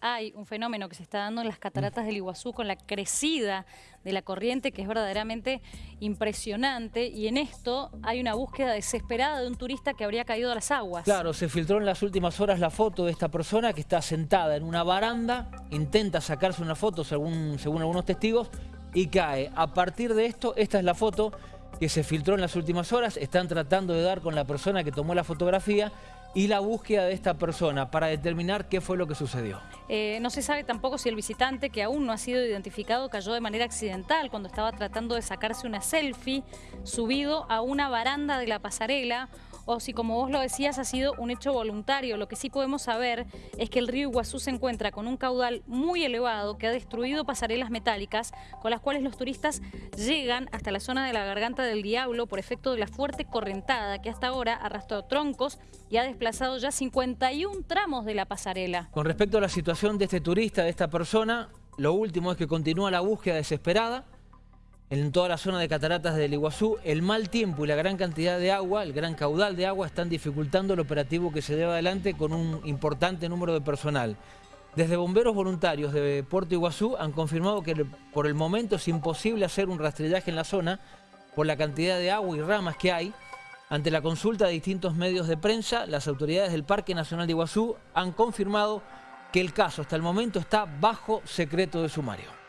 Hay un fenómeno que se está dando en las cataratas del Iguazú con la crecida de la corriente que es verdaderamente impresionante y en esto hay una búsqueda desesperada de un turista que habría caído a las aguas. Claro, se filtró en las últimas horas la foto de esta persona que está sentada en una baranda, intenta sacarse una foto según, según algunos testigos y cae. A partir de esto, esta es la foto que se filtró en las últimas horas, están tratando de dar con la persona que tomó la fotografía y la búsqueda de esta persona para determinar qué fue lo que sucedió. Eh, no se sabe tampoco si el visitante, que aún no ha sido identificado, cayó de manera accidental cuando estaba tratando de sacarse una selfie subido a una baranda de la pasarela o si, como vos lo decías, ha sido un hecho voluntario. Lo que sí podemos saber es que el río Iguazú se encuentra con un caudal muy elevado que ha destruido pasarelas metálicas con las cuales los turistas llegan hasta la zona de la Garganta del Diablo por efecto de la fuerte correntada que hasta ahora ha arrastrado troncos y ha desplazado ya 51 tramos de la pasarela. Con respecto a la situación de este turista, de esta persona, lo último es que continúa la búsqueda desesperada en toda la zona de cataratas del Iguazú, el mal tiempo y la gran cantidad de agua, el gran caudal de agua, están dificultando el operativo que se lleva adelante con un importante número de personal. Desde bomberos voluntarios de Puerto Iguazú han confirmado que por el momento es imposible hacer un rastrillaje en la zona por la cantidad de agua y ramas que hay. Ante la consulta de distintos medios de prensa, las autoridades del Parque Nacional de Iguazú han confirmado que el caso hasta el momento está bajo secreto de sumario.